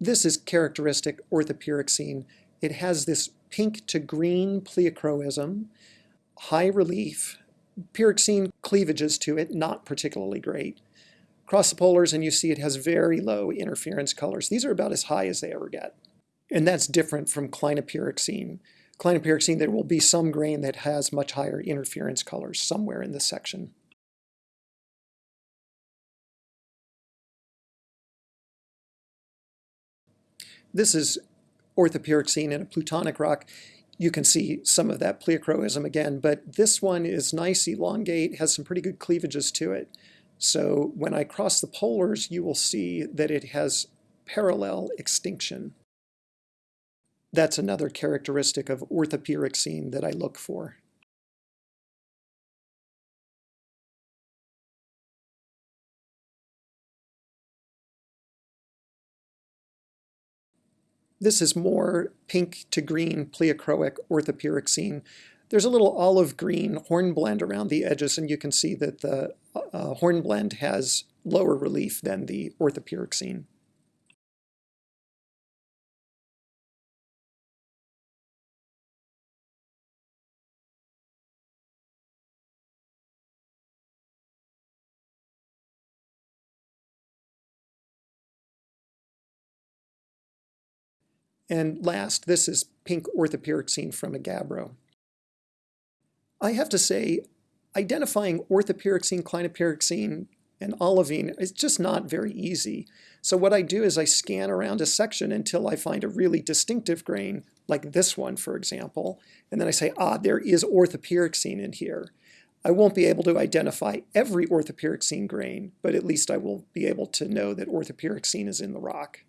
This is characteristic orthopyroxene. It has this pink to green pleochroism, high relief, pyroxene cleavages to it, not particularly great. Cross the polars and you see it has very low interference colors. These are about as high as they ever get. And that's different from clinopyroxene. Clinopyroxene, there will be some grain that has much higher interference colors somewhere in this section. This is orthopyroxene in a plutonic rock. You can see some of that pleochroism again, but this one is nice, elongate, has some pretty good cleavages to it. So when I cross the polars, you will see that it has parallel extinction. That's another characteristic of orthopyroxene that I look for. This is more pink to green pleochroic orthopyroxene. There's a little olive green hornblende around the edges, and you can see that the uh, hornblende has lower relief than the orthopyroxene. And last, this is pink orthopyroxene from a gabbro. I have to say, identifying orthopyroxene, clinopyroxene, and olivine is just not very easy. So what I do is I scan around a section until I find a really distinctive grain, like this one, for example, and then I say, ah, there is orthopyroxene in here. I won't be able to identify every orthopyroxene grain, but at least I will be able to know that orthopyroxene is in the rock.